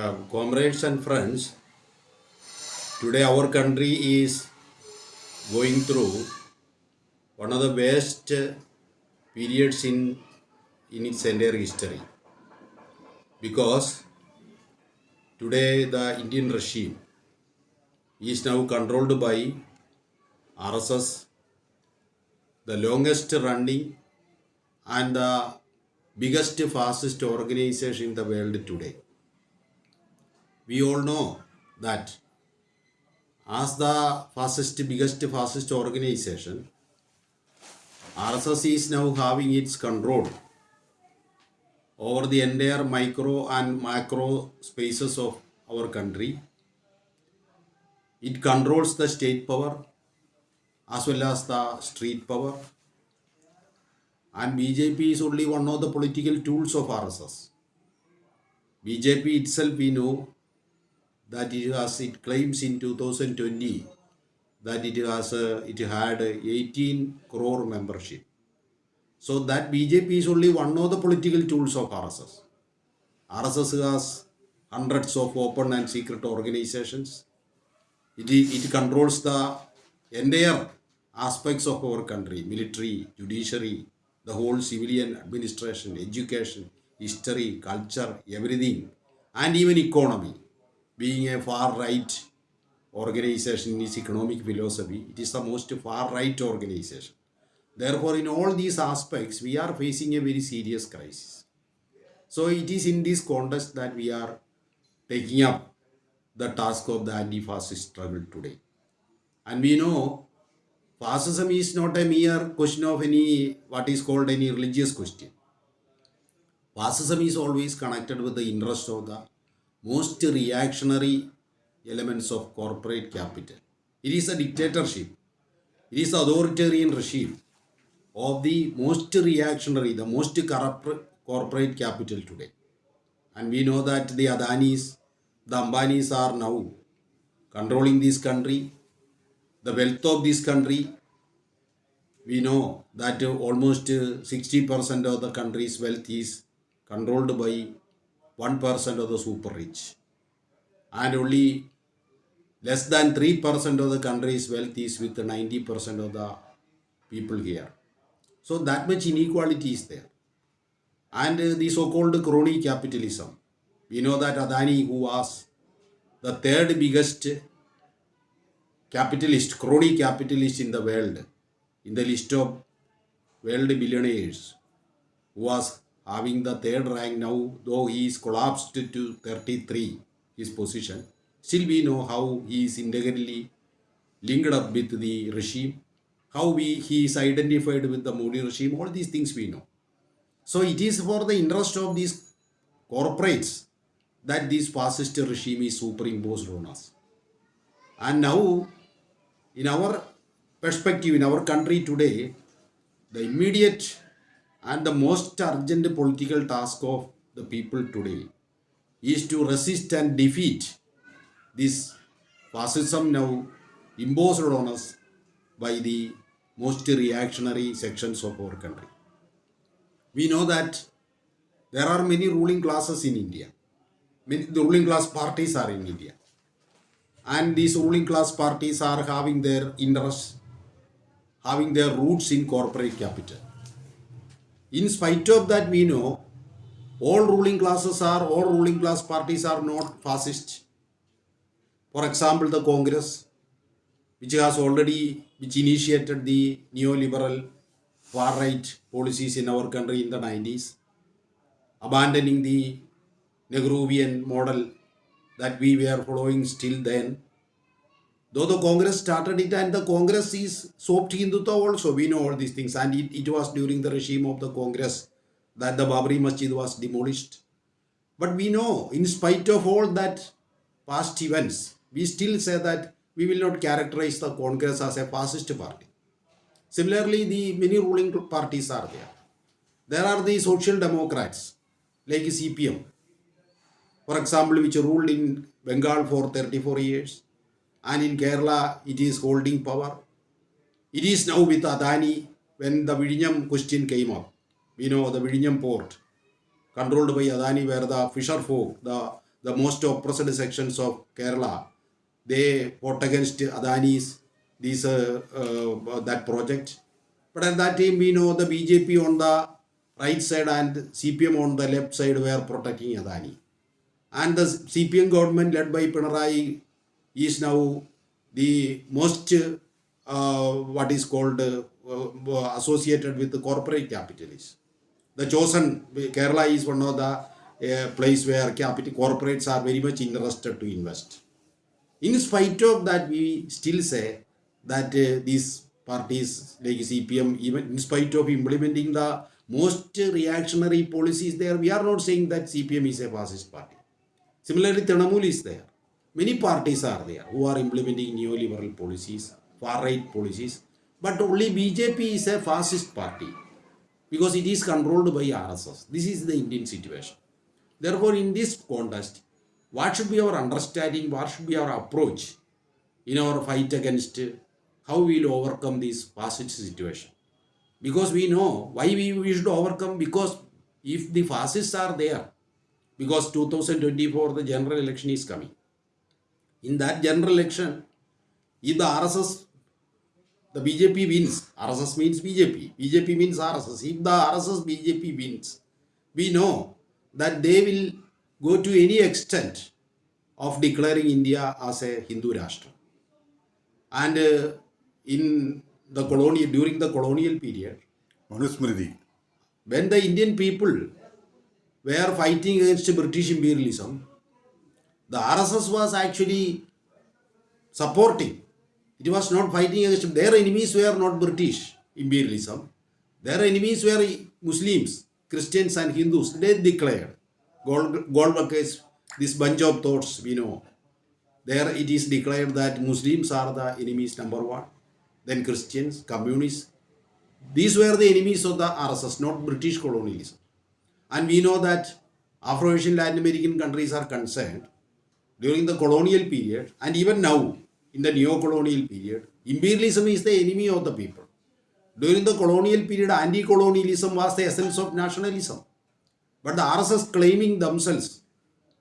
Um, comrades and friends, today our country is going through one of the uh, periods in in its entire history because today the Indian regime is now controlled by RSS, the longest running and the biggest fascist organization in the world today. We all know that as the fastest, biggest fascist organization, RSS is now having its control over the entire micro and macro spaces of our country. It controls the state power as well as the street power. And BJP is only one of the political tools of RSS. BJP itself, we know that it has it claims in 2020 that it has uh, it had 18 crore membership. So that BJP is only one of the political tools of RSS. RSS has hundreds of open and secret organizations. It, it controls the entire aspects of our country military, judiciary, the whole civilian administration, education, history, culture, everything, and even economy. Being a far right organization in its economic philosophy, it is the most far right organization. Therefore, in all these aspects, we are facing a very serious crisis. So, it is in this context that we are taking up the task of the anti fascist struggle today. And we know fascism is not a mere question of any what is called any religious question. Fascism is always connected with the interest of the most reactionary elements of corporate capital. It is a dictatorship. It is authoritarian regime of the most reactionary, the most corrupt corporate capital today. And we know that the Adanis, the Ambanis are now controlling this country, the wealth of this country. We know that almost 60% of the country's wealth is controlled by 1% of the super rich. And only less than 3% of the country's wealth is with 90% of the people here. So that much inequality is there. And the so-called crony capitalism. We know that Adani, who was the third biggest capitalist, crony capitalist in the world, in the list of world billionaires, who was having the third rank now, though he is collapsed to 33, his position, still we know how he is integrally linked up with the regime, how we, he is identified with the Modi regime, all these things we know. So it is for the interest of these corporates that this fascist regime is superimposed on us. And now, in our perspective, in our country today, the immediate and the most urgent political task of the people today is to resist and defeat this fascism now imposed on us by the most reactionary sections of our country. We know that there are many ruling classes in India. Many, the ruling class parties are in India. And these ruling class parties are having their interests, having their roots in corporate capital. In spite of that, we know all ruling classes are, all ruling class parties are not fascist. For example, the Congress, which has already, which initiated the neoliberal far right policies in our country in the 90s, abandoning the Nehruvian model that we were following still then. Though the Congress started it and the Congress is soft Hindutva also, we know all these things. And it, it was during the regime of the Congress that the Babri Masjid was demolished. But we know, in spite of all that past events, we still say that we will not characterize the Congress as a fascist party. Similarly, the many ruling parties are there. There are the social democrats like CPM, for example, which ruled in Bengal for 34 years, and in Kerala it is holding power. It is now with Adani when the Vizhinjam question came up. We know the Vizhinjam port controlled by Adani where the fisher folk, the the most oppressed sections of Kerala, they fought against Adani's these uh, uh, that project. But at that time, we know the BJP on the right side and CPM on the left side were protecting Adani. And the CPM government led by Pinarayi is now the most uh, what is called uh, uh, associated with the corporate capitalists. The chosen Kerala is one of the uh, place where capital corporates are very much interested to invest. In spite of that, we still say that uh, these parties like CPM, even in spite of implementing the most reactionary policies there, we are not saying that CPM is a fascist party. Similarly, Trinamool is there. Many parties are there who are implementing neoliberal policies, far right policies, but only BJP is a fascist party because it is controlled by RSS. This is the Indian situation. Therefore, in this context, what should be our understanding, what should be our approach in our fight against how we will overcome this fascist situation? Because we know why we, we should overcome, because if the fascists are there, because 2024 the general election is coming. In that general election, if the RSS, the BJP wins, RSS means BJP, BJP means RSS. If the RSS BJP wins, we know that they will go to any extent of declaring India as a Hindu Rashtra. And uh, in the colonial, during the colonial period, Manusmriti. when the Indian people were fighting against British imperialism, the RSS was actually supporting. It was not fighting against their enemies were not British imperialism. Their enemies were Muslims, Christians, and Hindus. They declared. Gold, Golwalkar's this bunch of thoughts we know. There it is declared that Muslims are the enemies number one, then Christians, communists. These were the enemies of the RSS, not British colonialism. And we know that Afro-Asian Latin American countries are concerned during the colonial period and even now in the neo-colonial period, imperialism is the enemy of the people. During the colonial period, anti-colonialism was the essence of nationalism. But the RSS claiming themselves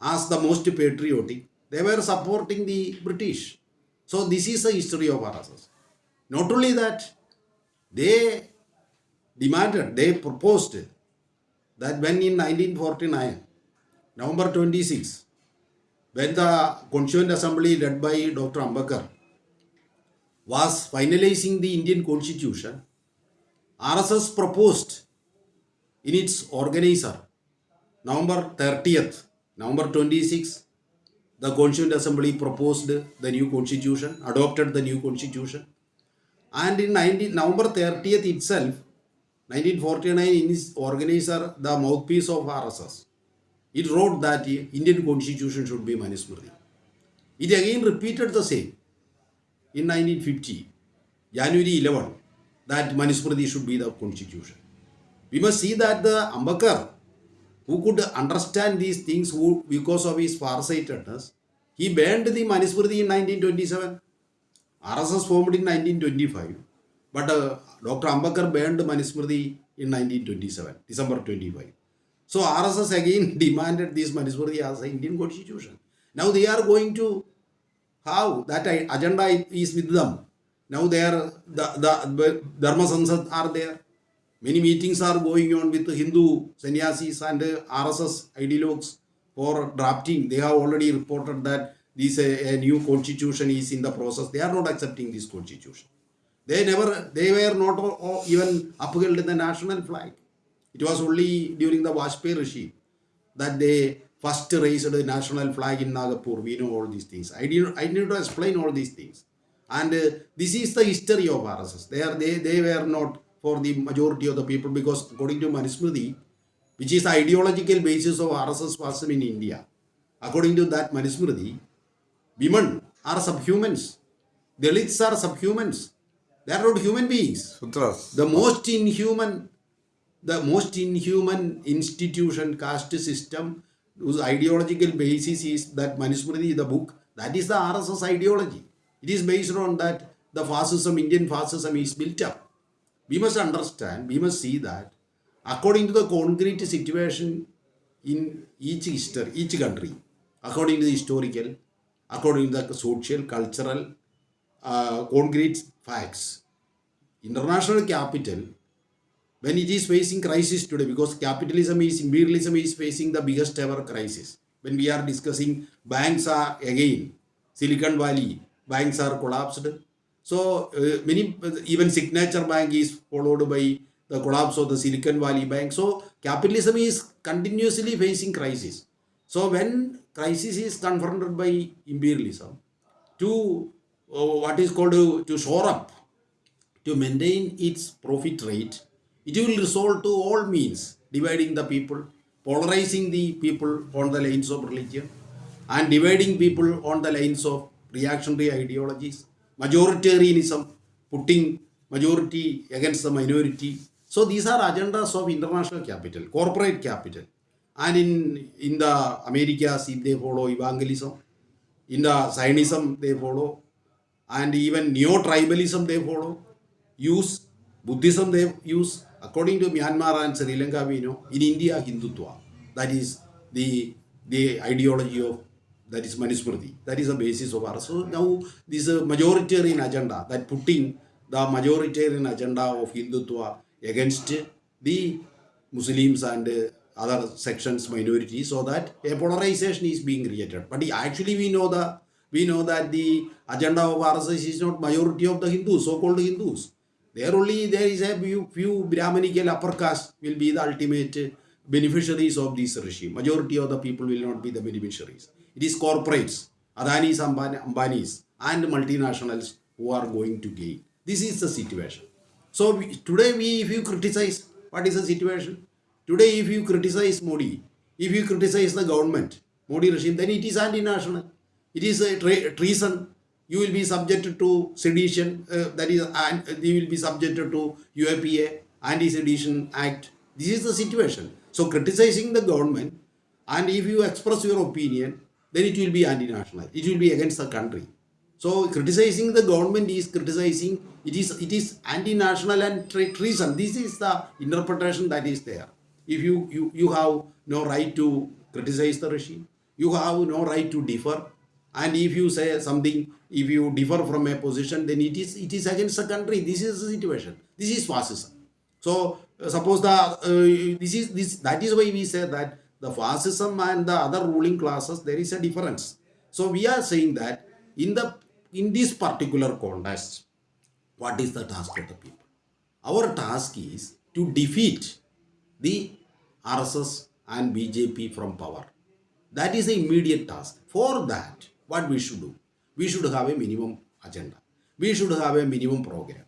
as the most patriotic, they were supporting the British. So this is the history of RSS. Not only that, they demanded, they proposed that when in 1949, November 26, when the Constituent Assembly led by Dr. Ambedkar was finalizing the Indian Constitution, RSS proposed in its organizer, November 30th, November 26, the Constituent Assembly proposed the new Constitution, adopted the new Constitution, and in 19, November 30th itself, 1949, in its organizer, the mouthpiece of RSS, it wrote that Indian constitution should be Manusmriti. It again repeated the same in 1950, January 11, that Manusmriti should be the constitution. We must see that the Ambakar, who could understand these things who, because of his farsightedness, he banned the Manusmriti in 1927. RSS formed in 1925, but uh, Dr. Ambakar banned Manusmriti in 1927, December 25. So RSS again demanded this Manusmriti as an Indian constitution. Now they are going to how that agenda is with them. Now they are the, the Dharma Sansad are there. Many meetings are going on with Hindu sannyasis and RSS ideologues for drafting. They have already reported that this a, a new constitution is in the process. They are not accepting this constitution. They never, they were not even upheld in the national flag. It was only during the Vajpayee regime that they first raised the national flag in Nagpur. We know all these things. I didn't, I need to explain all these things. And uh, this is the history of RSS. They, are, they, they were not for the majority of the people because according to Manusmriti, which is the ideological basis of RSS fascism in India, according to that Manusmriti, women are subhumans. Dalits are subhumans. They are not human beings. Shudras. The most inhuman, the most inhuman institution, caste system, whose ideological basis is that Manusmriti, the book, that is the RSS ideology. It is based on that the fascism, Indian fascism is built up. We must understand, we must see that according to the concrete situation in each history, each country, according to the historical, according to the social, cultural, uh, concrete facts. International capital, when it is facing crisis today, because capitalism is, imperialism is facing the biggest ever crisis. When we are discussing banks are again, Silicon Valley, banks are collapsed. So uh, many, even Signature Bank is followed by the collapse of the Silicon Valley Bank. So capitalism is continuously facing crisis. So when crisis is confronted by imperialism, to uh, what is called to, to shore up, to maintain its profit rate, it will resort to all means, dividing the people, polarizing the people on the lines of religion, and dividing people on the lines of reactionary ideologies, majoritarianism, putting majority against the minority. So these are agendas of international capital, corporate capital. And in, in the Americas, if they follow evangelism, in the Zionism they follow, and even neo-tribalism they follow, use Buddhism they use, according to Myanmar and Sri Lanka we know, in India Hindutva, that is the, the ideology of that is Manusmriti. That is the basis of our. So now this is a majoritarian agenda that putting the majoritarian agenda of Hindutva against the Muslims and other sections minorities so that a polarization is being created. But actually we know the we know that the agenda of RSS is not majority of the Hindus, so-called Hindus. There only there is a few, few Brahmanical upper caste will be the ultimate beneficiaries of this regime. Majority of the people will not be the beneficiaries. It is corporates, Adanis, Ambanis, and multinationals who are going to gain. This is the situation. So we, today, we if you criticize, what is the situation? Today, if you criticize Modi, if you criticize the government, Modi regime, then it is anti-national. It is a treason. You will be subjected to sedition. Uh, that is, and you will be subjected to UAPA, Anti-Sedition Act. This is the situation. So criticizing the government, and if you express your opinion, then it will be anti-national. It will be against the country. So criticizing the government is criticizing, it is it is anti-national and treason. This is the interpretation that is there. If you, you, you have no right to criticize the regime, you have no right to differ. And if you say something, if you differ from a position, then it is it is against the country. This is the situation. This is fascism. So uh, suppose the uh, this is this that is why we say that the fascism and the other ruling classes, there is a difference. So we are saying that in the in this particular context, what is the task of the people? Our task is to defeat the RSS and BJP from power. That is the immediate task. For that, what we should do? We should have a minimum agenda. We should have a minimum program.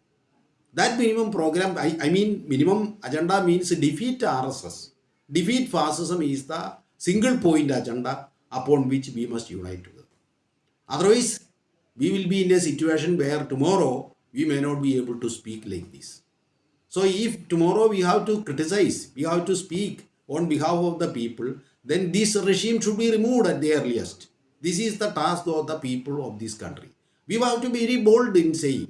That minimum program, I, I mean minimum agenda means defeat RSS Defeat fascism is the single point agenda upon which we must unite together. Otherwise, we will be in a situation where tomorrow we may not be able to speak like this. So if tomorrow we have to criticize, we have to speak on behalf of the people, then this regime should be removed at the earliest. This is the task of the people of this country. We have to be very bold in saying,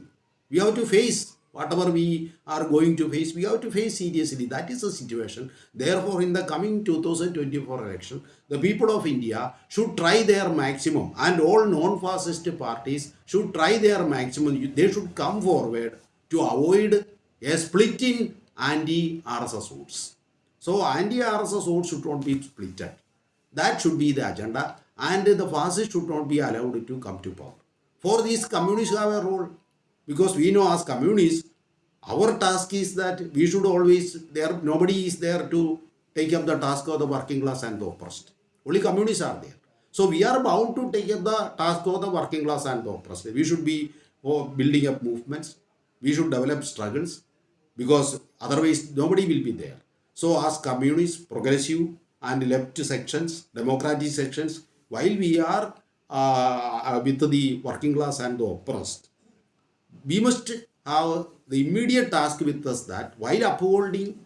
we have to face whatever we are going to face, we have to face seriously. That is the situation. Therefore, in the coming 2024 election, the people of India should try their maximum and all non-fascist parties should try their maximum. They should come forward to avoid a split in anti-RSS votes. So, anti-RSS votes should not be split. That should be the agenda and the fascists should not be allowed to come to power. For these communists have a role because we know as communists, our task is that we should always, there nobody is there to take up the task of the working class and the oppressed. Only communists are there. So we are bound to take up the task of the working class and the oppressed. We should be oh, building up movements. We should develop struggles because otherwise nobody will be there. So as communists, progressive and left sections, democratic sections, while we are uh, with the working class and the oppressed, we must have the immediate task with us that while upholding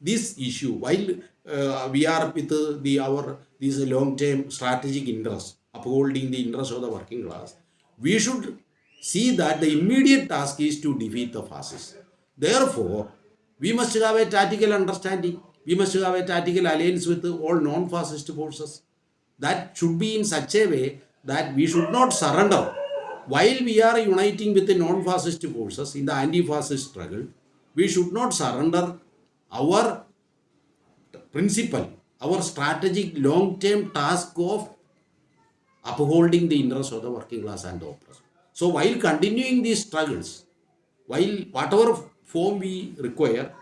this issue, while uh, we are with uh, the our this long-term strategic interest, upholding the interest of the working class, we should see that the immediate task is to defeat the fascists. Therefore, we must have a tactical understanding. We must have a tactical alliance with all non-fascist forces. That should be in such a way that we should not surrender. While we are uniting with the non-fascist forces in the anti-fascist struggle, we should not surrender our principle, our strategic long-term task of upholding the interests of the working class and the oppressed. So while continuing these struggles, while whatever form we require,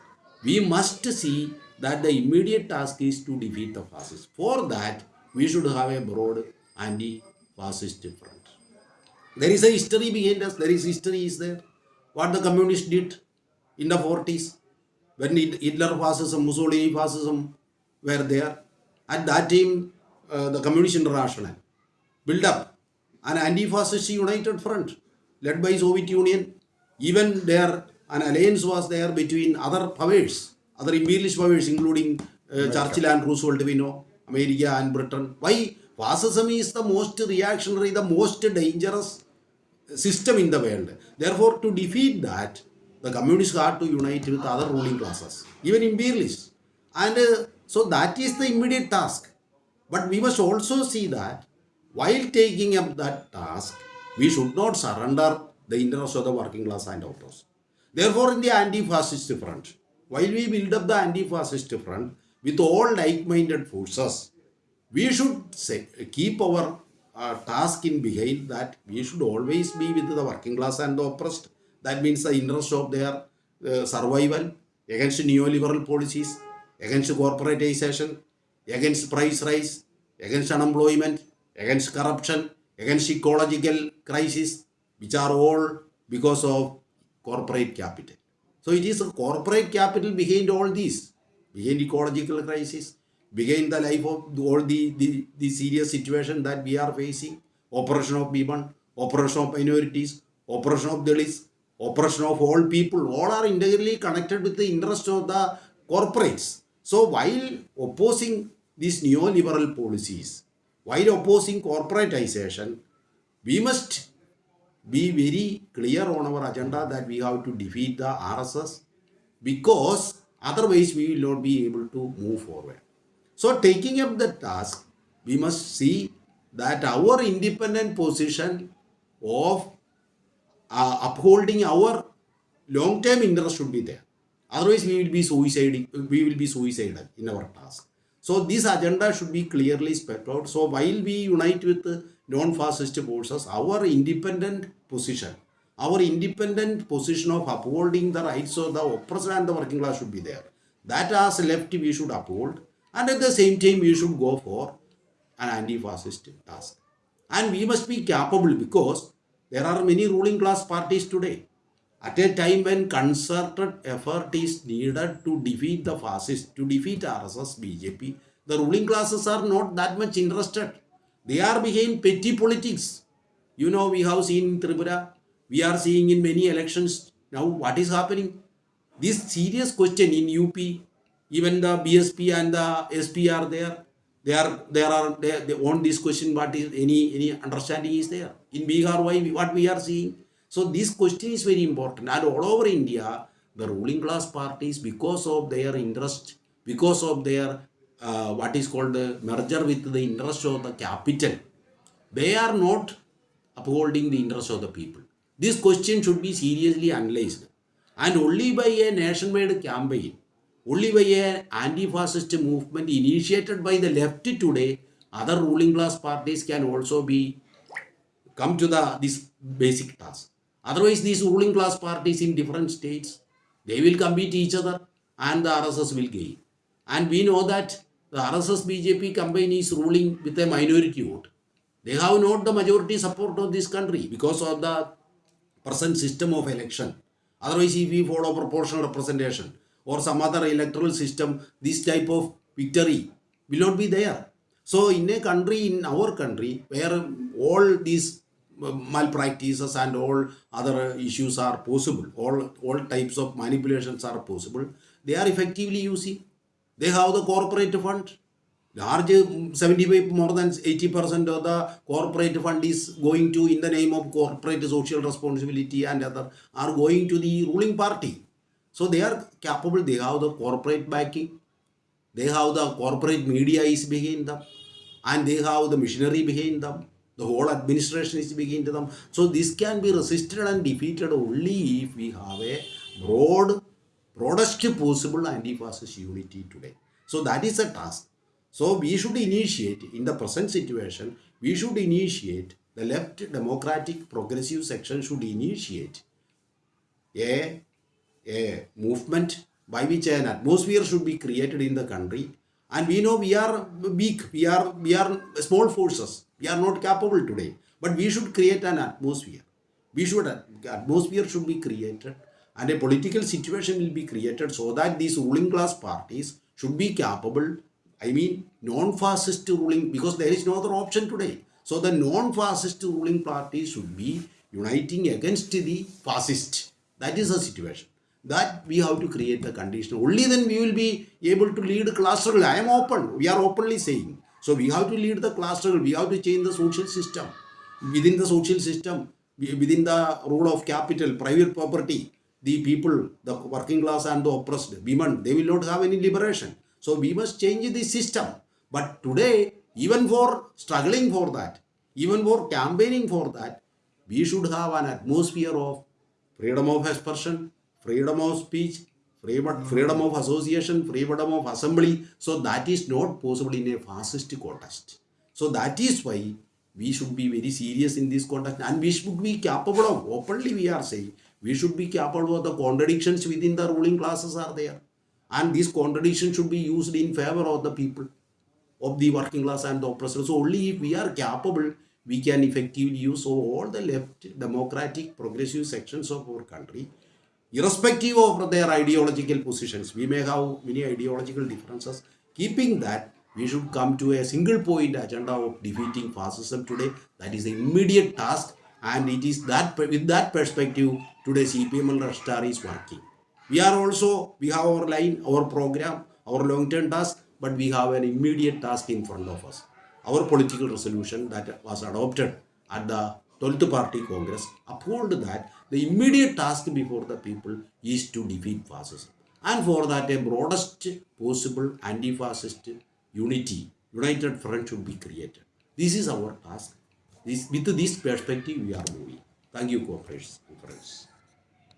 we must see that the immediate task is to defeat the fascists. For that, we should have a broad anti-fascist front. There is a history behind us. There is history is there. What the communists did in the 40s when Hitler fascism, Mussolini fascism were there. At that time, uh, the Communist International built up an anti-fascist united front led by Soviet Union. Even there, an alliance was there between other powers, other imperialist powers, including uh, Churchill and Roosevelt, we know, America and Britain. Why? Fascism is the most reactionary, the most dangerous system in the world. Therefore, to defeat that, the communists had to unite with other ruling classes, even imperialists. And uh, so that is the immediate task. But we must also see that while taking up that task, we should not surrender the interests of the working class and autos. Therefore, in the anti-fascist front, while we build up the anti-fascist front with all like-minded forces, we should say, keep our uh, task in behind that we should always be with the working class and the oppressed. That means the interest of their uh, survival against neoliberal policies, against corporatization, against price rise, against unemployment, against corruption, against ecological crisis, which are all because of corporate capital. So it is a corporate capital behind all these, behind ecological crisis, behind the life of all the, the, the serious situation that we are facing, oppression of women, oppression of minorities, oppression of Dalits, oppression of all people, all are integrally connected with the interest of the corporates. So while opposing these neoliberal policies, while opposing corporatization, we must be very clear on our agenda that we have to defeat the RSS because otherwise we will not be able to move forward. So taking up the task, we must see that our independent position of uh, upholding our long-term interest should be there. Otherwise, we will be suiciding, we will be suicidal in our task. So this agenda should be clearly spelled out. So while we unite with non-fascist forces, our independent position, our independent position of upholding the rights of the oppressed and the working class should be there. That as left we should uphold and at the same time we should go for an anti-fascist task. And we must be capable because there are many ruling class parties today. At a time when concerted effort is needed to defeat the fascists, to defeat RSS, BJP, the ruling classes are not that much interested. They are behind petty politics. You know, we have seen in Tripura, we are seeing in many elections now what is happening. This serious question in UP, even the BSP and the SP are there. They are there are they, they on this question what is any any understanding is there in Bihar why what we are seeing so this question is very important. And all over India, the ruling class parties, because of their interest, because of their uh, what is called the merger with the interest of the capital, they are not upholding the interest of the people. This question should be seriously analyzed. And only by a nation-wide campaign, only by an anti-fascist movement initiated by the left today, other ruling class parties can also be come to the this basic task. Otherwise, these ruling class parties in different states, they will compete each other and the RSS will gain. And we know that the RSS BJP campaign is ruling with a minority vote. They have not the majority support of this country because of the present system of election. Otherwise, if we follow proportional representation or some other electoral system, this type of victory will not be there. So in a country, in our country, where all these malpractices and all other issues are possible all all types of manipulations are possible they are effectively using they have the corporate fund large mm, 75 more than 80 percent of the corporate fund is going to in the name of corporate social responsibility and other are going to the ruling party so they are capable they have the corporate backing they have the corporate media is behind them and they have the machinery behind them. The whole administration is behind them. So this can be resisted and defeated only if we have a broad, broadest possible anti-fascist unity today. So that is a task. So we should initiate, in the present situation, we should initiate, the left democratic progressive section should initiate a, a movement by which an atmosphere should be created in the country. And we know we are weak we are we are small forces we are not capable today. But we should create an atmosphere. We should atmosphere should be created and a political situation will be created so that these ruling class parties should be capable i mean non-fascist ruling because there is no other option today so the non-fascist ruling parties should be uniting against the fascist that is the situation that we have to create the condition. Only then we will be able to lead class struggle. I am open. We are openly saying. So we have to lead the class struggle. We have to change the social system. Within the social system, within the rule of capital, private property, the people, the working class and the oppressed, women, they will not have any liberation. So we must change the system. But today, even for struggling for that, even for campaigning for that, we should have an atmosphere of freedom of expression, freedom of speech, freedom, hmm. freedom of association, freedom of assembly. So that is not possible in a fascist context. So that is why we should be very serious in this context and we should be capable of, openly we are saying, we should be capable of the contradictions within the ruling classes are there. And these contradictions should be used in favor of the people, of the working class and the oppressors. So only if we are capable, we can effectively use all the left democratic progressive sections of our country irrespective of their ideological positions. We may have many ideological differences. Keeping that, we should come to a single point agenda of defeating fascism today. That is the immediate task and it is that with that perspective today CPM and is working. We are also, we have our line, our program, our long-term task, but we have an immediate task in front of us. Our political resolution that was adopted at the 12th Party Congress uphold that the immediate task before the people is to defeat fascism. And for that, a broadest possible anti-fascist unity, united front should be created. This is our task. This, with this perspective, we are moving. Thank you, cooperators.